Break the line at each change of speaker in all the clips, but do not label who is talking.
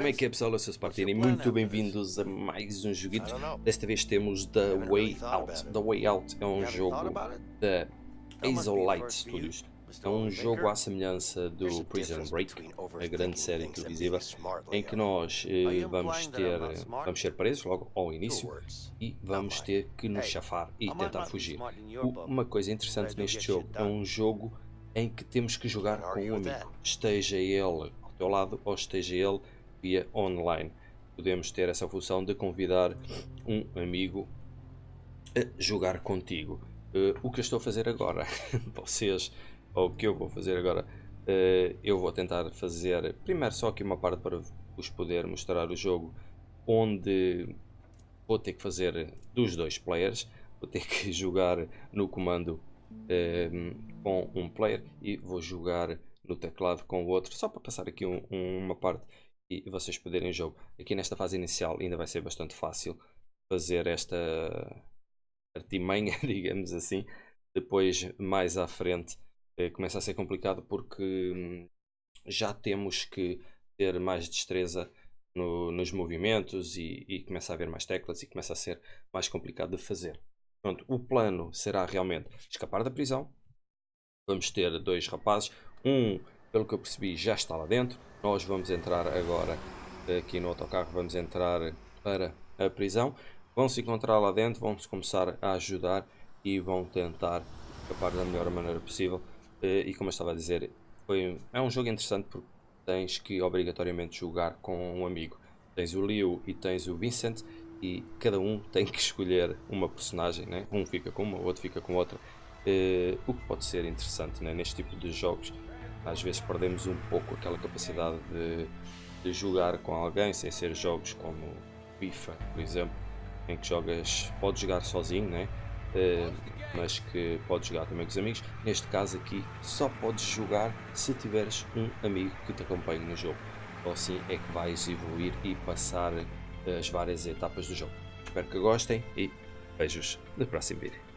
Como é que é pessoal, eu sou Spartini, muito bem-vindos a mais um joguito. Desta vez temos The Way Out. The Way Out é um jogo da Azolite Studios. É um jogo à semelhança do Prison Break, a grande série televisiva, em que nós eh, vamos ter vamos ser presos logo ao início e vamos ter que nos chafar e tentar fugir. Uma coisa interessante neste jogo é um jogo em que temos que jogar com um amigo, esteja ele ao teu lado ou esteja ele via online. Podemos ter essa função de convidar um amigo a jogar contigo. Uh, o que eu estou a fazer agora, vocês, ou o que eu vou fazer agora, uh, eu vou tentar fazer primeiro só aqui uma parte para vos poder mostrar o jogo onde vou ter que fazer dos dois players, vou ter que jogar no comando uh, com um player e vou jogar no teclado com o outro, só para passar aqui um, um, uma parte e vocês poderem jogo. Aqui nesta fase inicial ainda vai ser bastante fácil fazer esta artimanha, digamos assim. Depois, mais à frente, eh, começa a ser complicado porque hum, já temos que ter mais destreza no, nos movimentos e, e, começa a haver mais teclas e começa a ser mais complicado de fazer. Pronto, o plano será realmente escapar da prisão. Vamos ter dois rapazes, um, pelo que eu percebi, já está lá dentro, nós vamos entrar agora aqui no autocarro, vamos entrar para a prisão. Vão se encontrar lá dentro, vão-se começar a ajudar e vão tentar escapar da melhor maneira possível. Eh, e como eu estava a dizer, foi, é um jogo interessante porque tens que obrigatoriamente jogar com um amigo. Tens o Leo e tens o Vincent e cada um tem que escolher uma personagem, né? um fica com uma, outro fica com outra. Uh, o que pode ser interessante né? neste tipo de jogos às vezes perdemos um pouco aquela capacidade de, de jogar com alguém sem ser jogos como FIFA, por exemplo, em que jogas, podes jogar sozinho, né? Uh, mas que podes jogar também com os amigos. Neste caso aqui, só podes jogar se tiveres um amigo que te acompanhe no jogo. Ou assim é que vais evoluir e passar as várias etapas do jogo. Espero que gostem e beijos no próximo vídeo.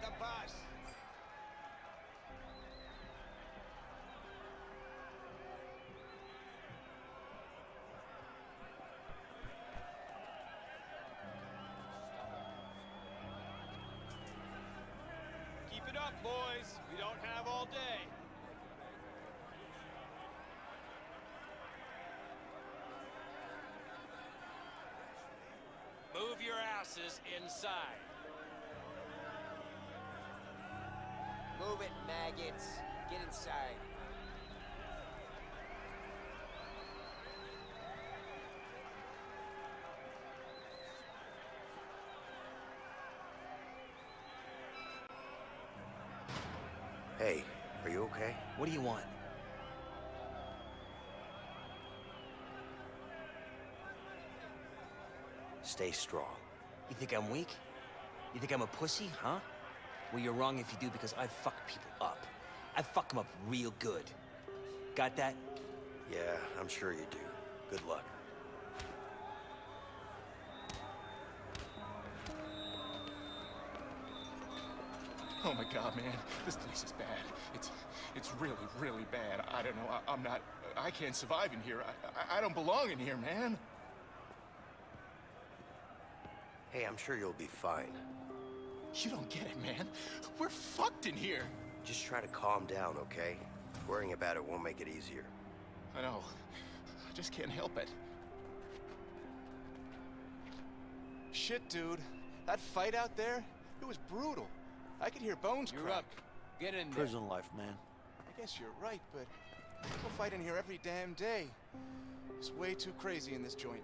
The bus. Keep it up, boys. We don't have all day. Move your asses inside.
Move it, maggots. Get inside.
Hey, are you okay?
What do you want?
Stay strong.
You think I'm weak? You think I'm a pussy, huh? Well, you're wrong if you do because I fuck people up. I fuck them up real good. Got that?
Yeah, I'm sure you do. Good luck.
Oh my god, man. This place is bad. It's it's really, really bad. I don't know. I, am not... I can't survive in here. I, I, I don't belong in here, man.
Hey, I'm sure you'll be fine.
You don't get it, man. We're fucked in here.
Just try to calm down, okay? Worrying about it won't make it easier.
I know. I just can't help it. Shit, dude. That fight out there, it was brutal. I could hear bones
You're
crack.
up. Get in there.
Prison life, man.
I guess you're right, but people fight in here every damn day. It's way too crazy in this joint.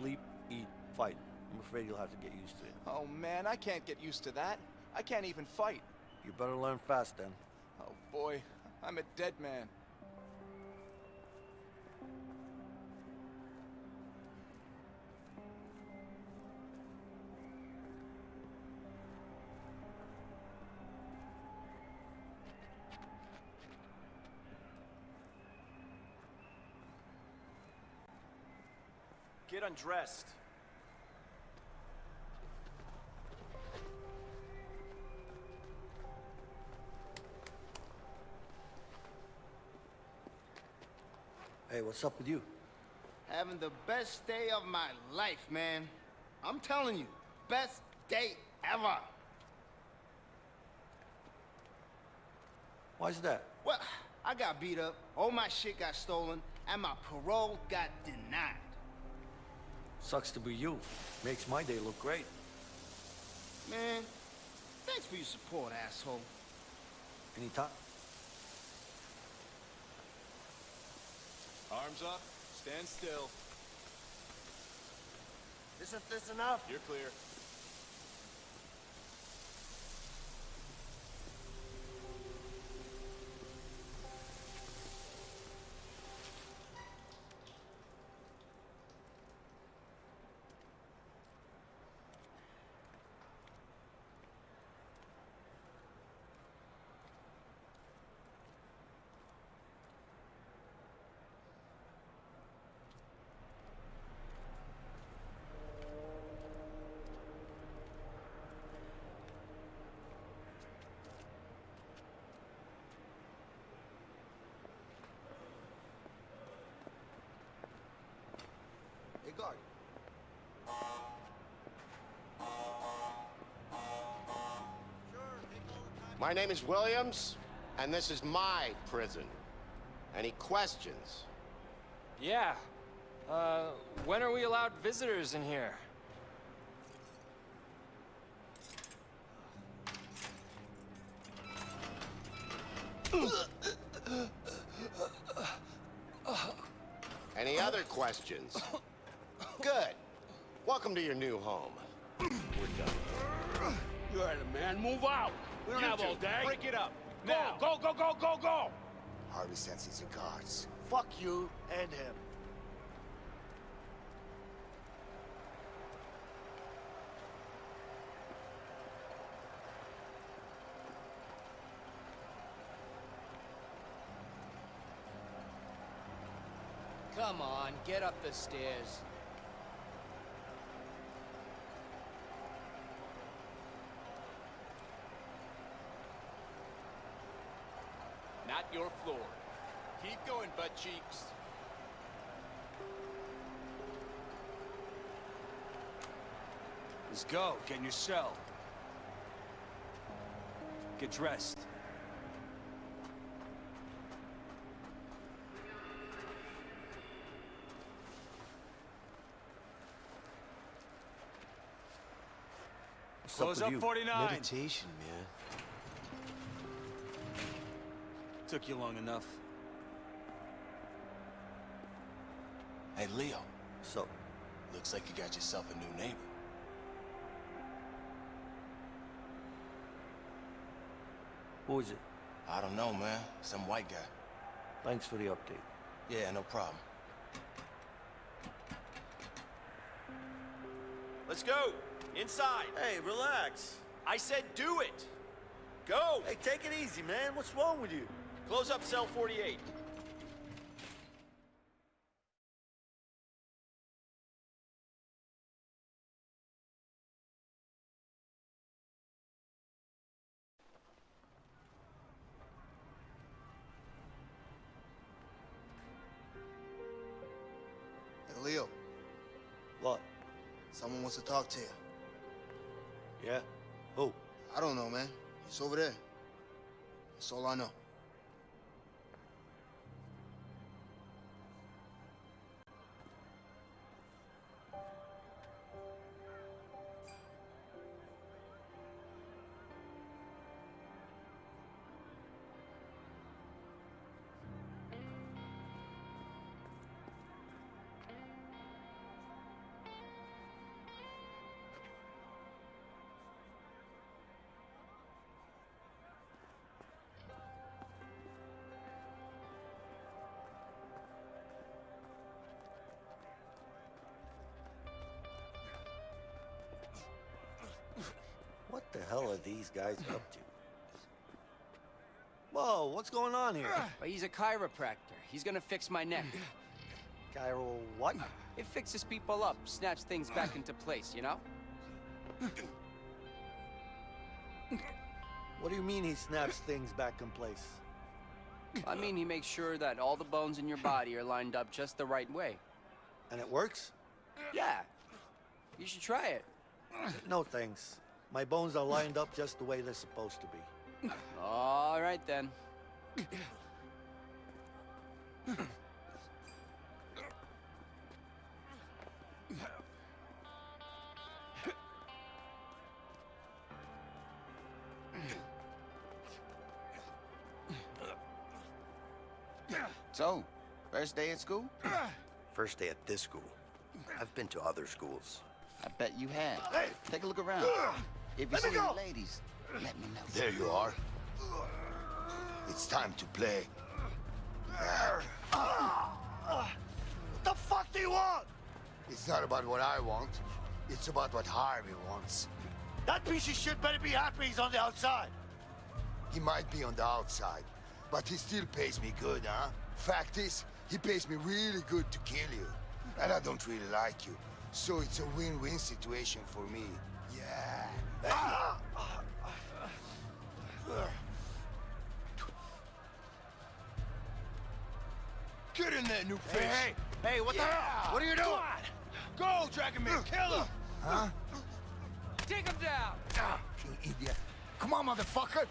Sleep, eat, fight. I'm afraid you'll have to get used to it.
Oh man, I can't get used to that. I can't even fight.
You better learn fast then.
Oh boy, I'm a dead man.
Undressed.
Hey, what's up with you?
Having the best day of my life, man. I'm telling you, best day ever.
Why's that?
Well, I got beat up, all my shit got stolen, and my parole got denied.
Sucks to be you. Makes my day look great.
Man, thanks for your support, asshole.
Any Anytime.
Arms up, stand still.
Isn't this enough?
You're clear.
Hey, guard.
My name is Williams, and this is my prison. Any questions?
Yeah. Uh, when are we allowed visitors in here?
Any other questions? Good. Welcome to your new home. We're done.
You heard him, man. Move out. We don't
You
have
two,
all day.
break it up.
Go,
Now.
go, go, go, go, go.
Harvey sends these guards. Fuck you and him.
Come on, get up the stairs.
Not your floor. Keep going, butt cheeks.
Let's go. Get in your cell. Get dressed. Close
up
up 49.
Meditation, man.
Took you long enough.
Hey, Leo.
So,
Looks like you got yourself a new neighbor.
who is it?
I don't know, man. Some white guy.
Thanks for the update.
Yeah, no problem.
Let's go. Inside.
Hey, relax.
I said do it. Go.
Hey, take it easy, man. What's wrong with you?
Close up cell 48.
Talk to you.
Yeah? Who?
I don't know, man. He's over there. That's all I know.
Hell are these guys up to? Whoa, what's going on here?
Well, he's a chiropractor. He's gonna fix my neck.
Gyro what?
It fixes people up, snaps things back into place, you know?
What do you mean he snaps things back in place?
I mean, he makes sure that all the bones in your body are lined up just the right way.
And it works?
Yeah. You should try it.
No thanks. My bones are lined up just the way they're supposed to be.
All right, then.
So, first day at school?
First day at this school. I've been to other schools.
I bet you have. Take a look around. If you
Let
see
me
any
go!
ladies, let me know.
There you are. It's time to play.
What the fuck do you want?
It's not about what I want. It's about what Harvey wants.
That piece of shit better be happy he's on the outside.
He might be on the outside, but he still pays me good, huh? Fact is, he pays me really good to kill you. And I don't really like you. So it's a win-win situation for me. Yeah.
Get in there, new fish.
Hey, hey, hey, what the hell? What are you doing?
Go. Go, Dragon Man. Kill him.
Huh?
Take him down!
Ah, you idiot. Come on, motherfucker.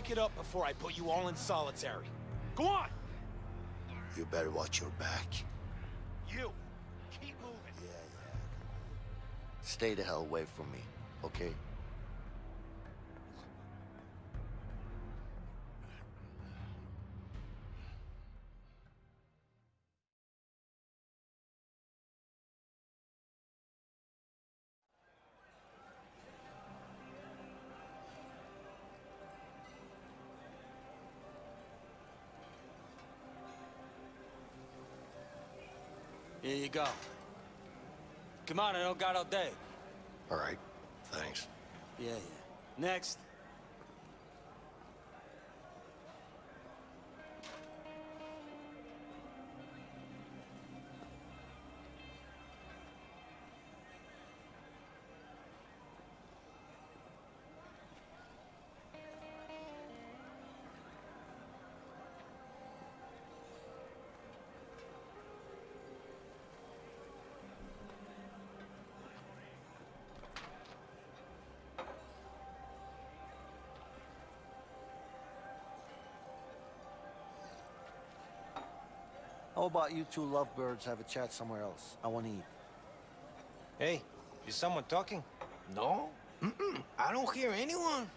Break it up before I put you all in solitary. Go on!
You better watch your back.
You! Keep moving!
Yeah, yeah.
Stay the hell away from me, okay?
Here you go. Come on, I don't got all day.
All right, thanks.
Yeah, yeah. Next.
How about you two lovebirds have a chat somewhere else? I want to eat.
Hey, is someone talking?
No? Mm-mm. I don't hear anyone.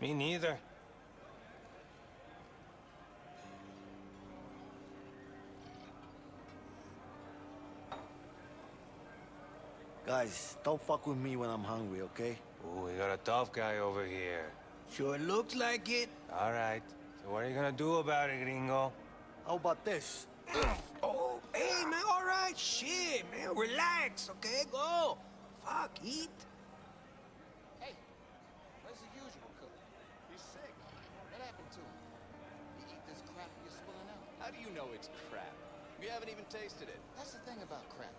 Me neither.
Guys, don't fuck with me when I'm hungry, okay?
Ooh, we got a tough guy over here.
Sure looks like it.
All right. So what are you gonna do about it, gringo?
How about this?
oh, hey, man, all right, shit, man, relax, okay? Go. Fuck, eat.
Hey, where's the usual cook? He's sick. What happened to him? You eat this crap you're spilling out?
How do you know it's crap? You haven't even tasted it.
That's the thing about crap.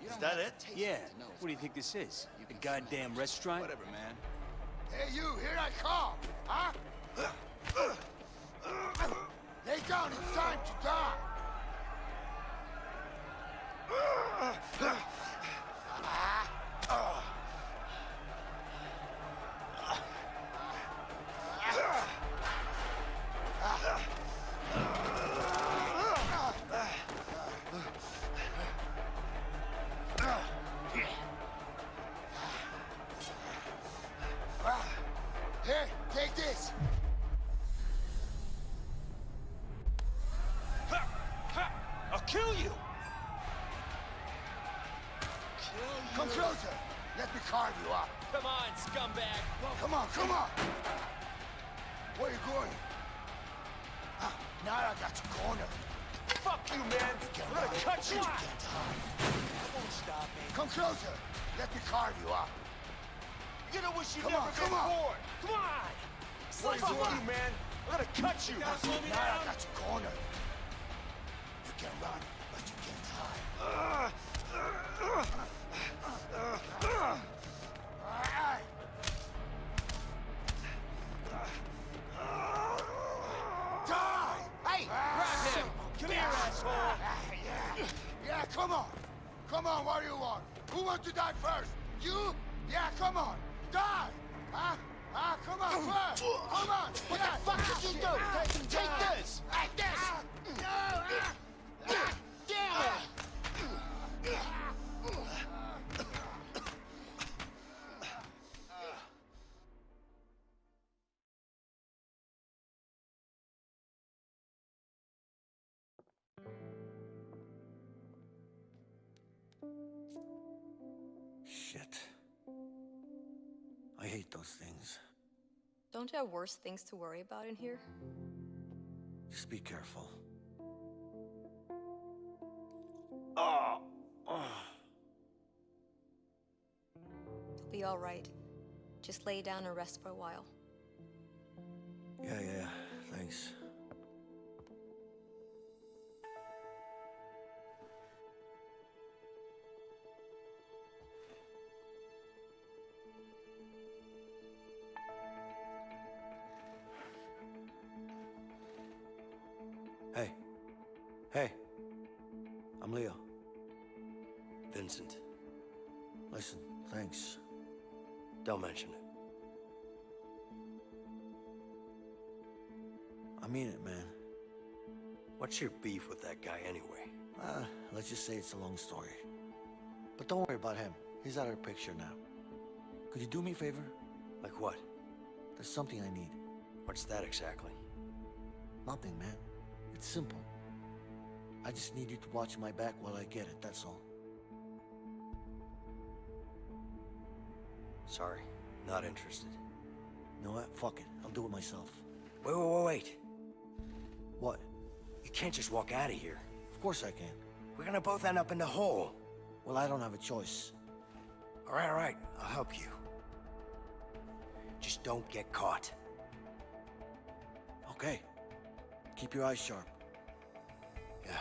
You
Is
don't
that
have
it?
to taste
Yeah.
to know it's
What do you think this is?
You
A
can
goddamn restaurant?
Whatever, man.
Hey, you, here I come, huh? Lay down, it's time to die. Come
on,
come on. Where you going? Ah, now I got you cornered.
Fuck you, man! I'm gonna cut you!
Come closer. Let me carve you up.
You're gonna wish
Come
never
on, come on.
born! Come on!
What
Fuck you,
it?
man! I'm gonna cut you!
Now I got you cornered. You can run, but you can't hide. Alright. Who wants to die first? You? Yeah, come on. Die! Huh? Huh? Come on, oh, first! Come on!
What
yeah.
the fuck did you
ah,
do? Take, those things.
Don't you have worse things to worry about in here?
Just be careful.
Oh. You'll be all right. Just lay down and rest for a while.
Yeah, yeah, thanks. I mean it, man.
What's your beef with that guy anyway?
Uh, let's just say it's a long story. But don't worry about him. He's out of the picture now. Could you do me a favor?
Like what?
There's something I need.
What's that exactly?
Nothing, man. It's simple. I just need you to watch my back while I get it, that's all.
Sorry, not interested.
You know what? Fuck it. I'll do it myself.
Wait, wait, wait, wait.
What?
You can't just walk out of here.
Of course I can.
We're gonna both end up in the hole.
Well, I don't have a choice.
All right, all right, I'll help you. Just don't get caught.
Okay. Keep your eyes sharp.
Yeah.